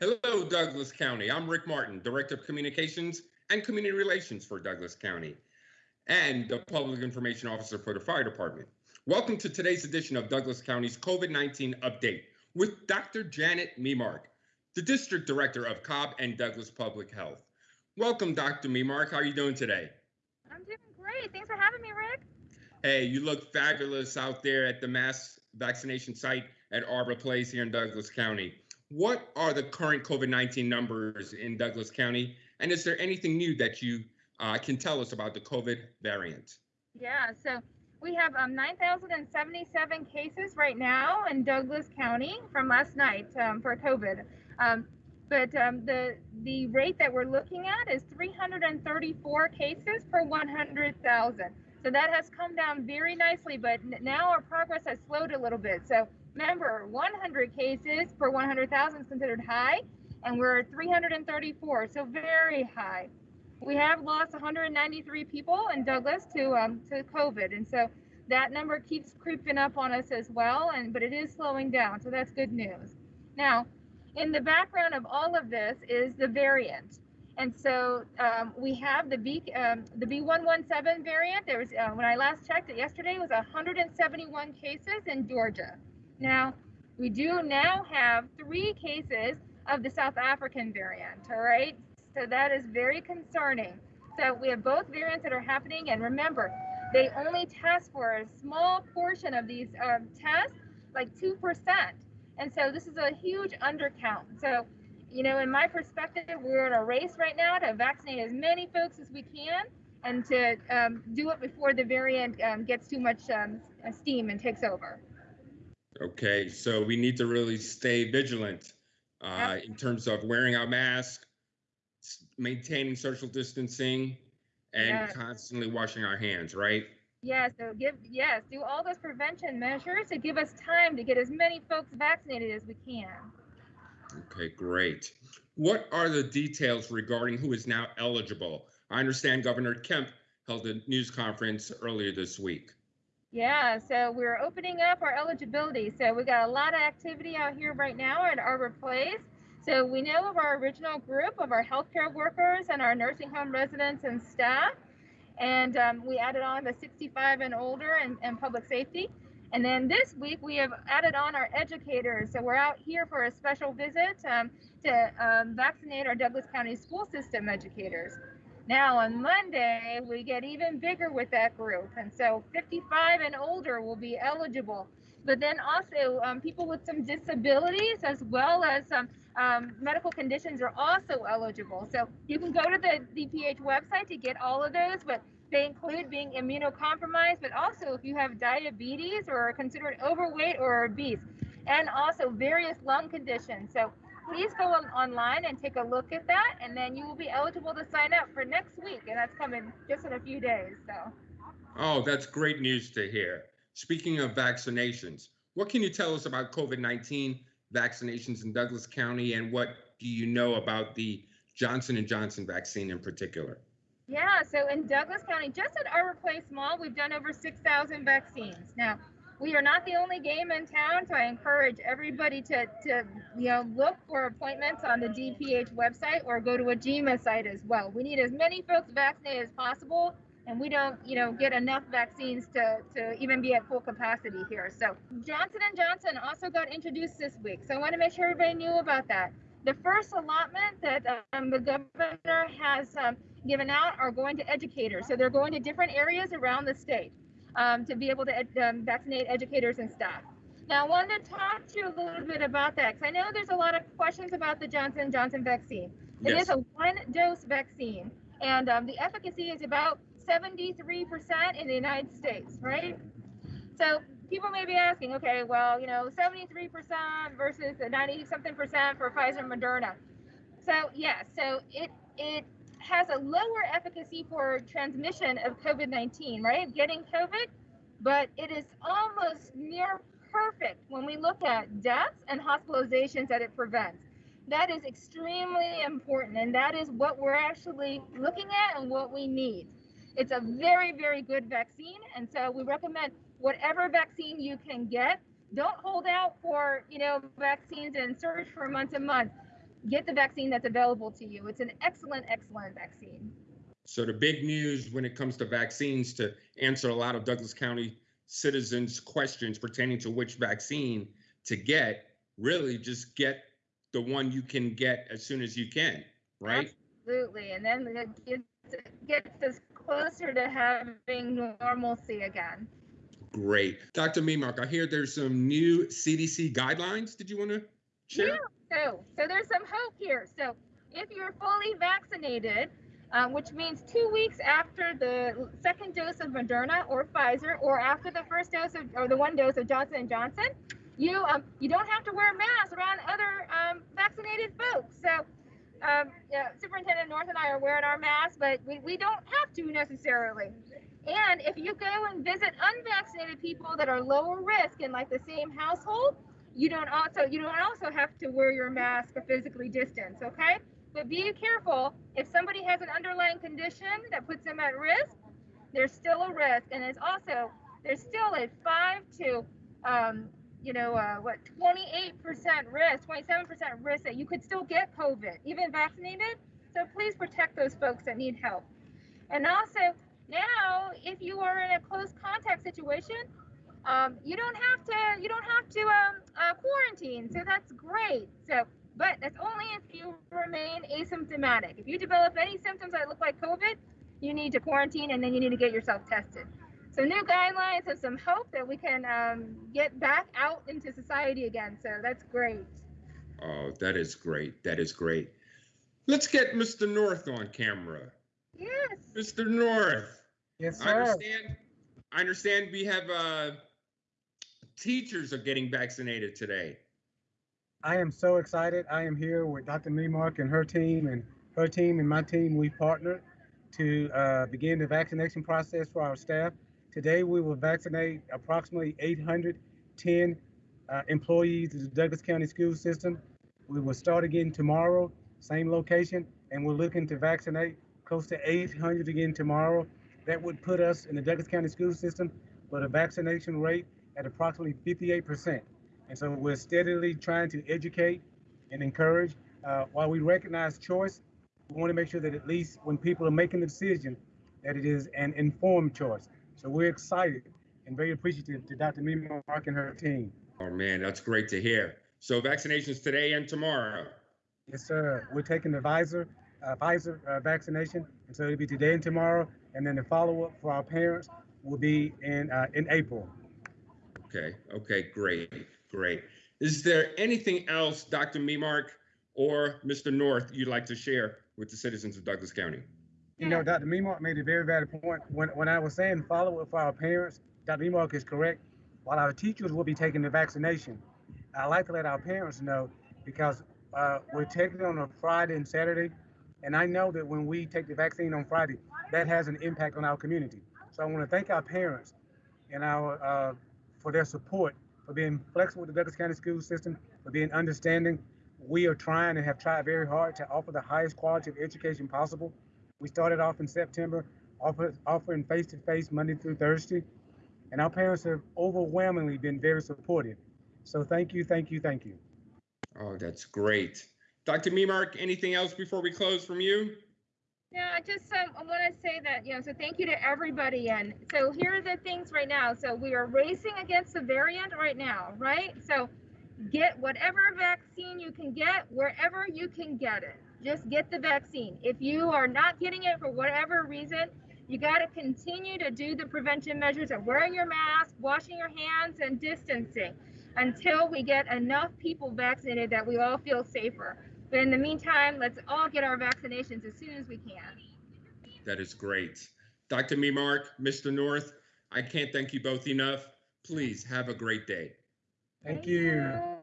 Hello, Douglas County. I'm Rick Martin, Director of Communications and Community Relations for Douglas County and the Public Information Officer for the Fire Department. Welcome to today's edition of Douglas County's COVID 19 update with Dr. Janet Memark, the District Director of Cobb and Douglas Public Health. Welcome, Dr. Memark. How are you doing today? I'm doing great. Thanks for having me, Rick. Hey, you look fabulous out there at the mass vaccination site at Arbor Place here in Douglas County. What are the current COVID 19 numbers in Douglas County? And is there anything new that you uh, can tell us about the COVID variant? Yeah, so we have um, 9,077 cases right now in Douglas County from last night um, for COVID. Um, but um, the the rate that we're looking at is 334 cases per 100,000. So that has come down very nicely, but now our progress has slowed a little bit. So Remember, 100 cases per 100,000 is considered high, and we're at 334, so very high. We have lost 193 people in Douglas to um, to COVID, and so that number keeps creeping up on us as well. And but it is slowing down, so that's good news. Now, in the background of all of this is the variant. And so um, we have the B um, the B117 variant. There was uh, when I last checked it yesterday it was 171 cases in Georgia. Now, we do now have three cases of the South African variant, all right? So that is very concerning. So we have both variants that are happening, and remember, they only test for a small portion of these um, tests, like 2%. And so this is a huge undercount. So, you know, in my perspective, we're in a race right now to vaccinate as many folks as we can and to um, do it before the variant um, gets too much um, steam and takes over. Okay, so we need to really stay vigilant uh, in terms of wearing our mask, maintaining social distancing, and yes. constantly washing our hands, right? Yeah, so give yes, do all those prevention measures to give us time to get as many folks vaccinated as we can. Okay, great. What are the details regarding who is now eligible? I understand Governor Kemp held a news conference earlier this week. Yeah, so we're opening up our eligibility. So we got a lot of activity out here right now at Arbor Place. So we know of our original group of our healthcare workers and our nursing home residents and staff. And um, we added on the 65 and older and, and public safety. And then this week we have added on our educators. So we're out here for a special visit um, to um, vaccinate our Douglas County school system educators. Now on Monday, we get even bigger with that group. And so 55 and older will be eligible. But then also um, people with some disabilities as well as some um, medical conditions are also eligible. So you can go to the DPH website to get all of those, but they include being immunocompromised, but also if you have diabetes or are considered overweight or obese, and also various lung conditions. So please go on, online and take a look at that, and then you will be eligible to sign up for next week, and that's coming just in a few days. So. Oh, that's great news to hear. Speaking of vaccinations, what can you tell us about COVID-19 vaccinations in Douglas County, and what do you know about the Johnson and Johnson vaccine in particular? Yeah, so in Douglas County, just at Arbor Place Mall, we've done over 6,000 vaccines. Now, we are not the only game in town, so I encourage everybody to, to you know look for appointments on the DPH website or go to a GEMA site as well. We need as many folks vaccinated as possible, and we don't you know get enough vaccines to, to even be at full capacity here. So Johnson and Johnson also got introduced this week, so I want to make sure everybody knew about that. The first allotment that um, the governor has um, given out are going to educators, so they're going to different areas around the state um, to be able to ed- um, vaccinate educators and staff. Now, I wanted to talk to you a little bit about that because I know there's a lot of questions about the Johnson Johnson vaccine. It yes. is a one-dose vaccine, and um, the efficacy is about 73% in the United States, right? So people may be asking, okay, well, you know, 73% versus the 90 something percent for Pfizer and Moderna. So yes, yeah, so it it has a lower efficacy for transmission of COVID 19, right? Getting COVID, but it is almost near perfect when we look at deaths and hospitalizations that it prevents. That is extremely important, and that is what we're actually looking at and what we need. It's a very, very good vaccine, and so we recommend whatever vaccine you can get. Don't hold out for you know vaccines and search for months and months get the vaccine that's available to you. It's an excellent, excellent vaccine. So the big news when it comes to vaccines to answer a lot of Douglas County citizens' questions pertaining to which vaccine to get, really just get the one you can get as soon as you can, right? Absolutely. And then it gets, gets us closer to having normalcy again. Great. Dr. Memark, I hear there's some new CDC guidelines. Did you want to share? Yeah. So, so there's some hope here. So, if you're fully vaccinated, uh, which means two weeks after the second dose of Moderna or Pfizer, or after the first dose of, or the one dose of Johnson and Johnson, you um, you don't have to wear masks around other um, vaccinated folks. So, um, yeah, Superintendent North and I are wearing our masks, but we, we don't have to necessarily. And if you go and visit unvaccinated people that are lower risk in like the same household, you don't also you don't also have to wear your mask or physically distance. Okay, but be careful if somebody has an underlying condition that puts them at risk. There's still a risk, and it's also there's still a five to um, you know, uh, what, 28% risk, 27% risk that you could still get COVID, even vaccinated. So please protect those folks that need help. And also, now, if you are in a close contact situation, um, you don't have to, you don't have to um, uh, quarantine. So that's great. So, but that's only if you remain asymptomatic. If you develop any symptoms that look like COVID, you need to quarantine and then you need to get yourself tested So, new guidelines and some hope that we can um, get back out into society again. So that's great. Oh, that is great. That is great. Let's get Mr. North on camera. Yes. Mr. North. Yes, sir. I understand. I understand we have uh, teachers are getting vaccinated today. I am so excited. I am here with Dr. Memark and her team, and her team and my team. We partnered to uh, begin the vaccination process for our staff. Today, we will vaccinate approximately 810 uh, employees of the Douglas County School System. We will start again tomorrow, same location, and we're looking to vaccinate close to 800 again tomorrow. That would put us in the Douglas County School System with a vaccination rate at approximately 58%. And so we're steadily trying to educate and encourage. Uh, while we recognize choice, we want to make sure that at least when people are making the decision, that it is an informed choice. So we're excited and very appreciative to Dr. Mima Mark and her team. Oh man, that's great to hear. So vaccinations today and tomorrow. Yes, sir. We're taking the Pfizer, uh, Pfizer uh, vaccination, and so it'll be today and tomorrow, and then the follow-up for our parents will be in uh, in April. Okay. Okay. Great. Great. Is there anything else, Dr. Memark or Mr. North, you'd like to share with the citizens of Douglas County? You know, Dr. Memark made a very valid point. When, when I was saying follow up for our parents, Dr. Memark is correct. While our teachers will be taking the vaccination, I like to let our parents know because uh, we're taking it on a Friday and Saturday. And I know that when we take the vaccine on Friday, that has an impact on our community. So I want to thank our parents and our uh, for their support, for being flexible with the Douglas County school system, for being understanding. We are trying and have tried very hard to offer the highest quality of education possible. We started off in September, offer, offering face-to-face Monday through Thursday, and our parents have overwhelmingly been very supportive. So thank you, thank you, thank you. Oh, that's great. Dr. Memark, anything else before we close from you? Yeah, I just um, I want to say that you know, so thank you to everybody. And so here are the things right now. So we are racing against the variant right now, right? So get whatever vaccine you can get wherever you can get it. Just get the vaccine. If you are not getting it for whatever reason, you got to continue to do the prevention measures of wearing your mask, washing your hands, and distancing until we get enough people vaccinated that we all feel safer. But in the meantime, let's all get our vaccinations as soon as we can. That is great. Dr. Memark, Mr. North, I can't thank you both enough. Please have a great day. Thank you.